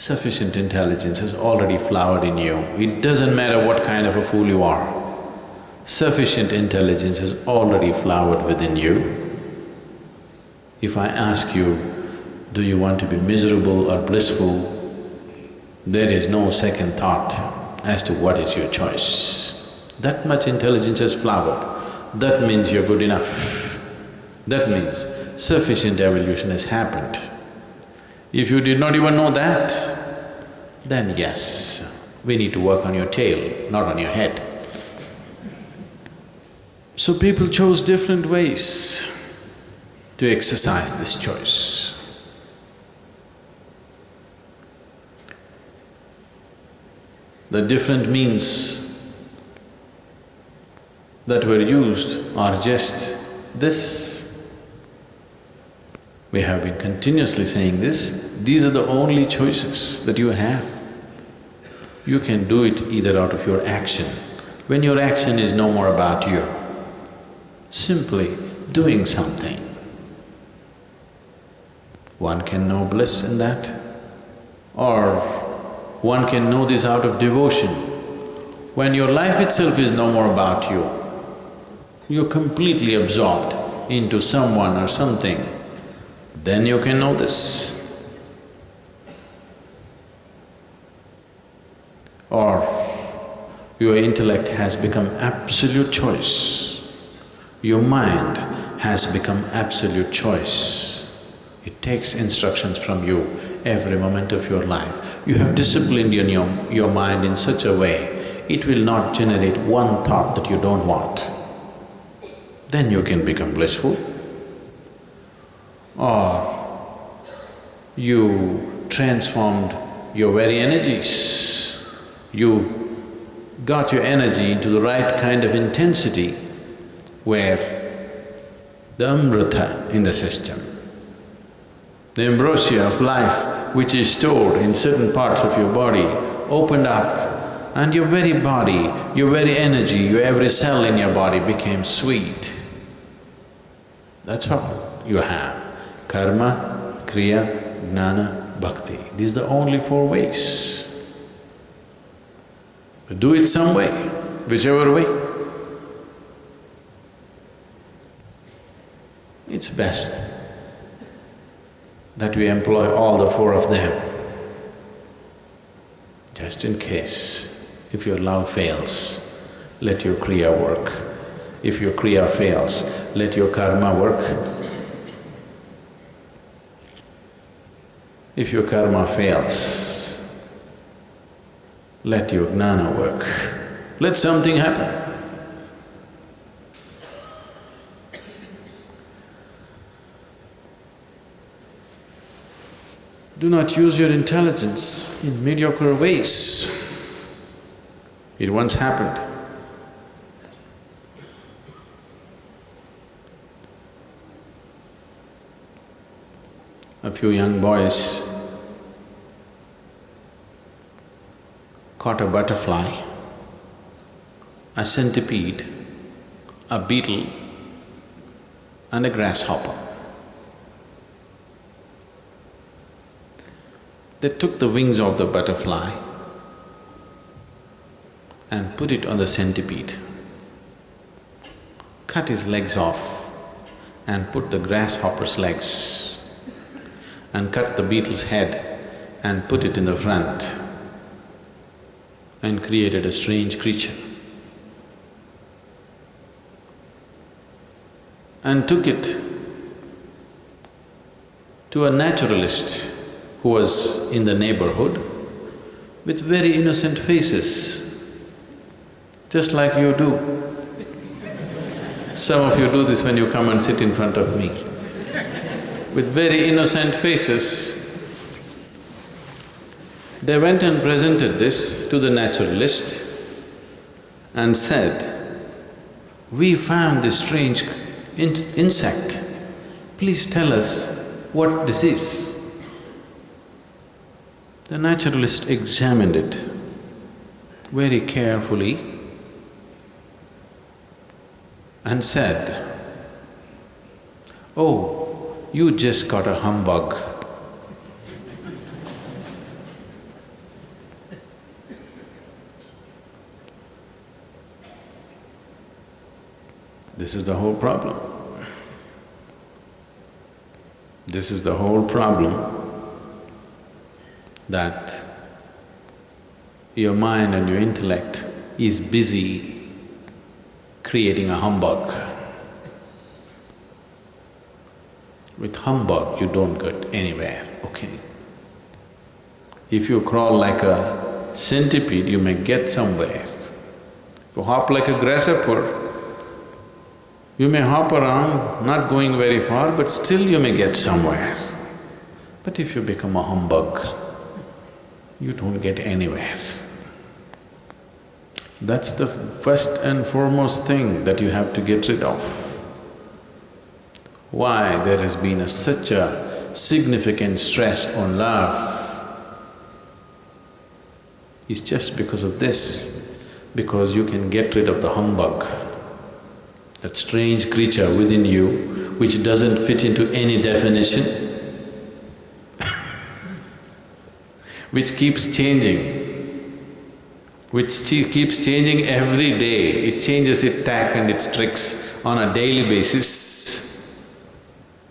Sufficient intelligence has already flowered in you. It doesn't matter what kind of a fool you are. Sufficient intelligence has already flowered within you. If I ask you, do you want to be miserable or blissful, there is no second thought as to what is your choice. That much intelligence has flowered, that means you're good enough. That means sufficient evolution has happened. If you did not even know that, then yes, we need to work on your tail, not on your head. So people chose different ways to exercise this choice. The different means that were used are just this. We have been continuously saying this, these are the only choices that you have. You can do it either out of your action. When your action is no more about you, simply doing something, one can know bliss in that. Or one can know this out of devotion. When your life itself is no more about you, you're completely absorbed into someone or something, then you can know this. Or your intellect has become absolute choice, your mind has become absolute choice. It takes instructions from you every moment of your life. You have disciplined in your, your mind in such a way, it will not generate one thought that you don't want. Then you can become blissful. Or you transformed your very energies. You got your energy into the right kind of intensity where the amrita in the system the ambrosia of life which is stored in certain parts of your body opened up and your very body, your very energy, your every cell in your body became sweet. That's all you have. Karma, Kriya, Jnana, Bhakti. These are the only four ways. Do it some way, whichever way. It's best that we employ all the four of them, just in case. If your love fails, let your kriya work. If your kriya fails, let your karma work. If your karma fails, let your jnana work. Let something happen. Do not use your intelligence in mediocre ways. It once happened. A few young boys caught a butterfly, a centipede, a beetle and a grasshopper. They took the wings of the butterfly and put it on the centipede, cut his legs off and put the grasshopper's legs and cut the beetle's head and put it in the front and created a strange creature. And took it to a naturalist who was in the neighborhood with very innocent faces, just like you do. Some of you do this when you come and sit in front of me. With very innocent faces, they went and presented this to the naturalist and said, we found this strange in insect, please tell us what this is. The naturalist examined it very carefully and said, Oh, you just got a humbug. This is the whole problem. This is the whole problem that your mind and your intellect is busy creating a humbug. With humbug, you don't get anywhere, okay? If you crawl like a centipede, you may get somewhere. If you hop like a grasshopper, you may hop around, not going very far, but still you may get somewhere. But if you become a humbug, you don't get anywhere. That's the first and foremost thing that you have to get rid of. Why there has been a, such a significant stress on love is just because of this, because you can get rid of the humbug that strange creature within you which doesn't fit into any definition, which keeps changing, which keeps changing every day, it changes its tack and its tricks on a daily basis,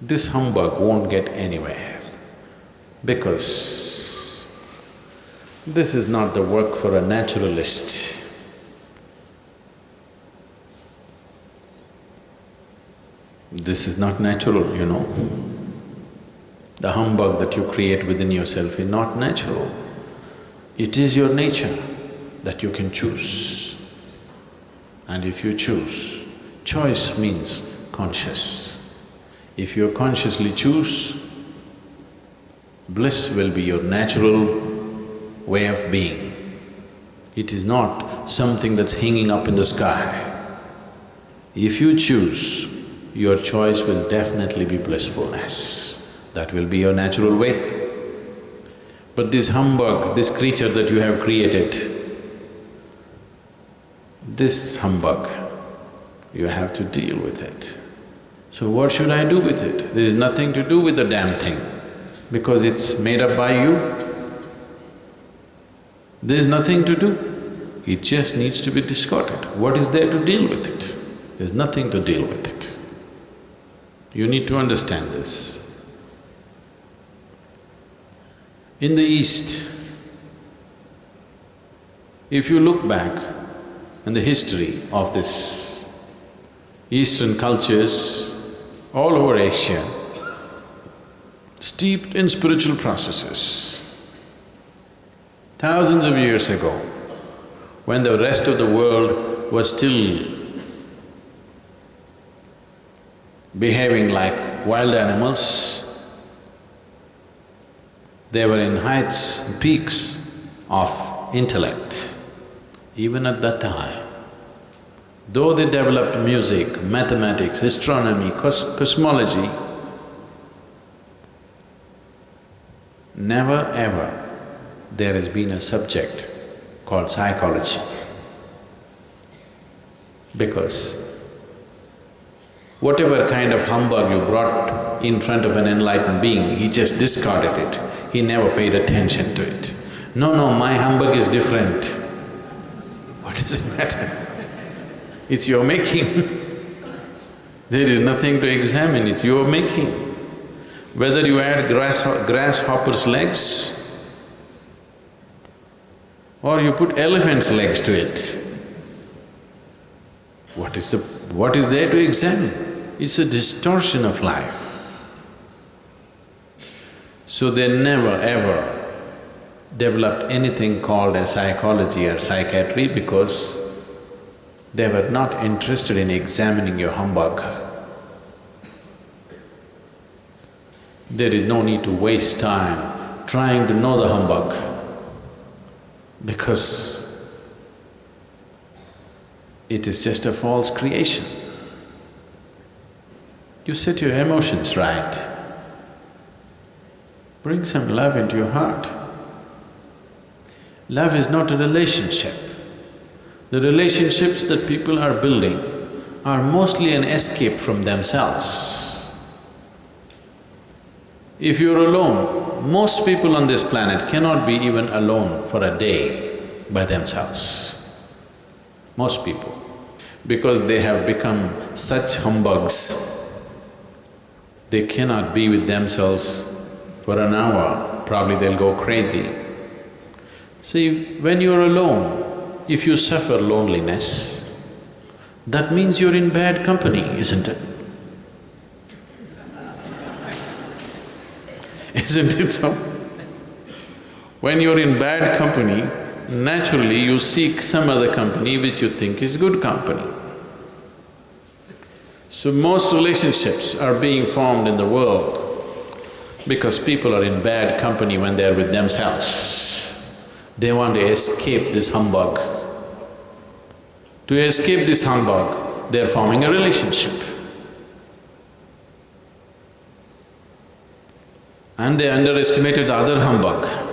this humbug won't get anywhere because this is not the work for a naturalist. This is not natural, you know. The humbug that you create within yourself is not natural. It is your nature that you can choose. And if you choose, choice means conscious. If you consciously choose, bliss will be your natural way of being. It is not something that's hanging up in the sky. If you choose, your choice will definitely be blissfulness. That will be your natural way. But this humbug, this creature that you have created, this humbug, you have to deal with it. So what should I do with it? There is nothing to do with the damn thing because it's made up by you. There's nothing to do. It just needs to be discarded. What is there to deal with it? There's nothing to deal with it. You need to understand this. In the East, if you look back in the history of this Eastern cultures all over Asia, steeped in spiritual processes, thousands of years ago, when the rest of the world was still behaving like wild animals. They were in heights, peaks of intellect, even at that time. Though they developed music, mathematics, astronomy, cos cosmology, never ever there has been a subject called psychology. Because Whatever kind of humbug you brought in front of an enlightened being, he just discarded it. He never paid attention to it. No, no, my humbug is different. What does it matter? It's your making. there is nothing to examine, it's your making. Whether you add grass, grasshopper's legs or you put elephant's legs to it, what is the… what is there to examine? It's a distortion of life. So they never ever developed anything called as psychology or psychiatry because they were not interested in examining your humbug. There is no need to waste time trying to know the humbug because it is just a false creation. You set your emotions right. Bring some love into your heart. Love is not a relationship. The relationships that people are building are mostly an escape from themselves. If you're alone, most people on this planet cannot be even alone for a day by themselves. Most people. because they have become such humbugs, they cannot be with themselves for an hour, probably they'll go crazy. See, when you're alone, if you suffer loneliness, that means you're in bad company, isn't it? Isn't it so? When you're in bad company, naturally you seek some other company which you think is good company. So most relationships are being formed in the world because people are in bad company when they're with themselves. They want to escape this humbug. To escape this humbug, they're forming a relationship. And they underestimated the other humbug.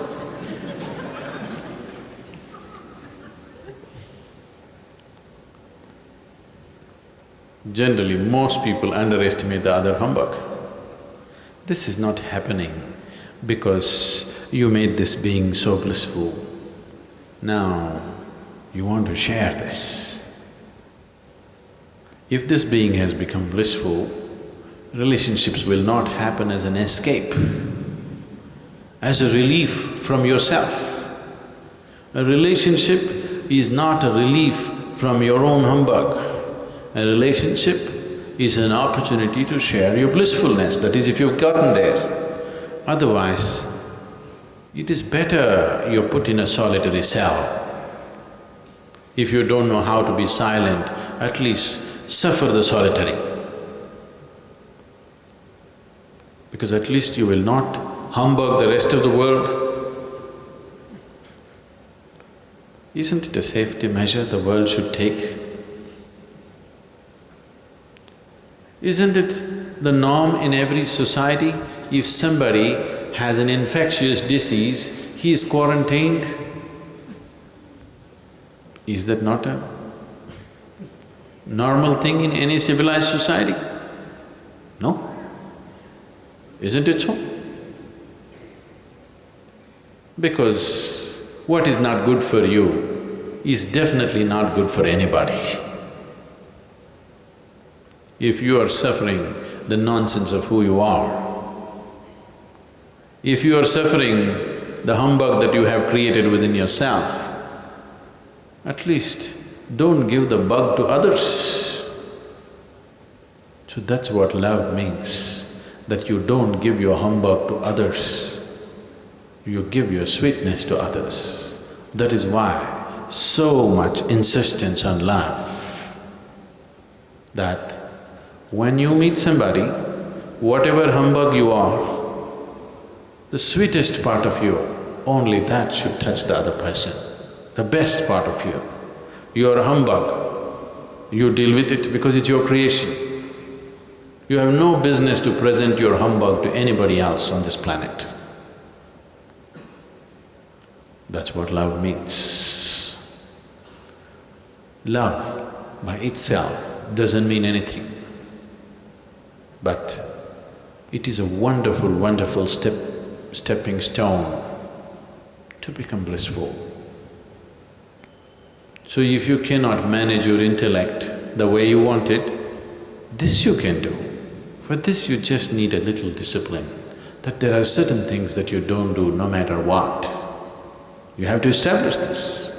Generally, most people underestimate the other humbug. This is not happening because you made this being so blissful. Now, you want to share this. If this being has become blissful, relationships will not happen as an escape, as a relief from yourself. A relationship is not a relief from your own humbug. A relationship is an opportunity to share your blissfulness, that is if you've gotten there. Otherwise, it is better you're put in a solitary cell. If you don't know how to be silent, at least suffer the solitary. Because at least you will not humbug the rest of the world. Isn't it a safety measure the world should take? Isn't it the norm in every society? If somebody has an infectious disease, he is quarantined. Is that not a normal thing in any civilized society? No? Isn't it so? Because what is not good for you is definitely not good for anybody. If you are suffering the nonsense of who you are, if you are suffering the humbug that you have created within yourself, at least don't give the bug to others. So that's what love means, that you don't give your humbug to others, you give your sweetness to others. That is why so much insistence on love, that when you meet somebody, whatever humbug you are, the sweetest part of you, only that should touch the other person, the best part of you. You are humbug, you deal with it because it's your creation. You have no business to present your humbug to anybody else on this planet. That's what love means. Love by itself doesn't mean anything. But it is a wonderful, wonderful step, stepping stone to become blissful. So if you cannot manage your intellect the way you want it, this you can do. For this you just need a little discipline, that there are certain things that you don't do no matter what. You have to establish this.